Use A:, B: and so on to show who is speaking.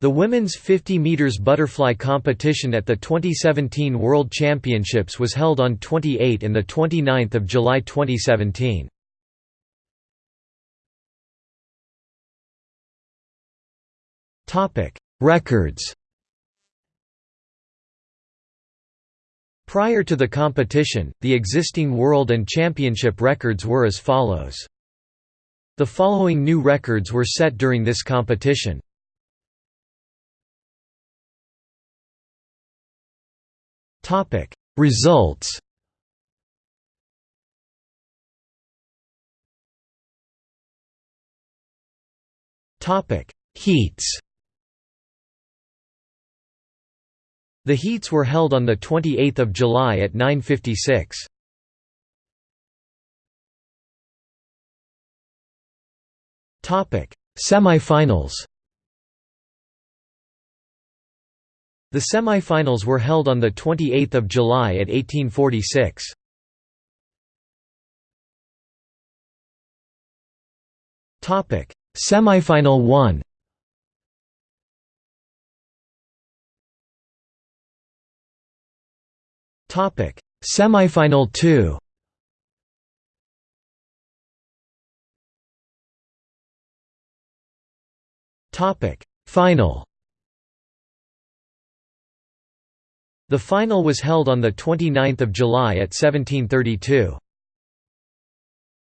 A: The women's 50 meters butterfly competition at the 2017 World Championships was held on 28 and 29 July 2017. Records Prior to the competition, the existing world and championship records were as follows. The following new records were set during this competition. Results Topic. Heats The heats were held on 28 July at 9.56. Semi-finals The semi-finals were held on 28 July at 1846. Semi-final 1 Topic: Semifinal 2. Topic: Final. The final was held on the 29th of July at 1732.